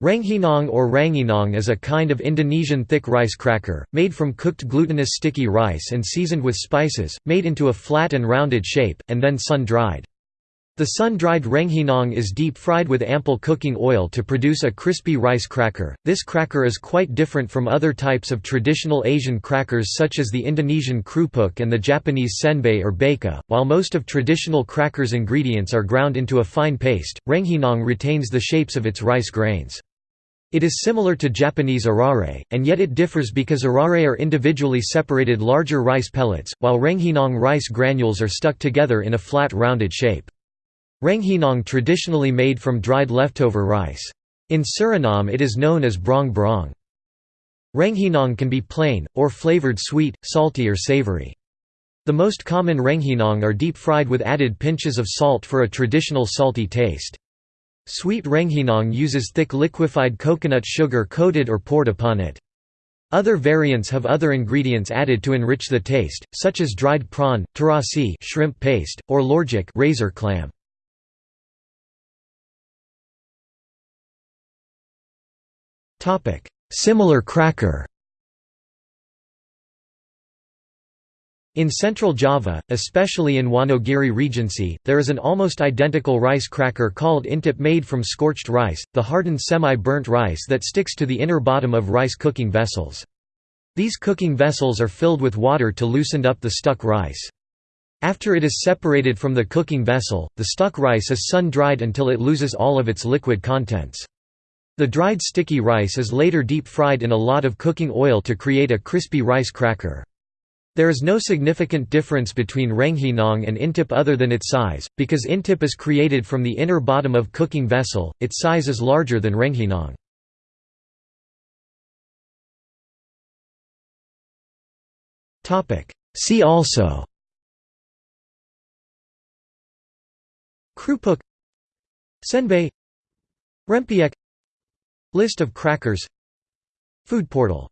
Rengginang or ranginang is a kind of Indonesian thick rice cracker, made from cooked glutinous sticky rice and seasoned with spices, made into a flat and rounded shape, and then sun-dried. The sun-dried rengginang is deep-fried with ample cooking oil to produce a crispy rice cracker. This cracker is quite different from other types of traditional Asian crackers such as the Indonesian krupuk and the Japanese senbei or baka. While most of traditional crackers' ingredients are ground into a fine paste, rengginang retains the shapes of its rice grains. It is similar to Japanese arare, and yet it differs because arare are individually separated larger rice pellets, while rengginang rice granules are stuck together in a flat rounded shape. Rengginang traditionally made from dried leftover rice. In Suriname it is known as brong brong. Rengginang can be plain, or flavored sweet, salty or savory. The most common rengginang are deep-fried with added pinches of salt for a traditional salty taste. Sweet rengginang uses thick liquefied coconut sugar coated or poured upon it. Other variants have other ingredients added to enrich the taste, such as dried prawn, terasi shrimp paste, or lorjuk razor clam. Similar cracker In central Java, especially in Wonogiri Regency, there is an almost identical rice cracker called intip made from scorched rice, the hardened semi-burnt rice that sticks to the inner bottom of rice cooking vessels. These cooking vessels are filled with water to loosen up the stuck rice. After it is separated from the cooking vessel, the stuck rice is sun-dried until it loses all of its liquid contents. The dried sticky rice is later deep-fried in a lot of cooking oil to create a crispy rice cracker. There is no significant difference between rengginang and intip other than its size, because intip is created from the inner bottom of cooking vessel, its size is larger than rengginang. See also Krupuk Senbei Rempeyek List of crackers Food portal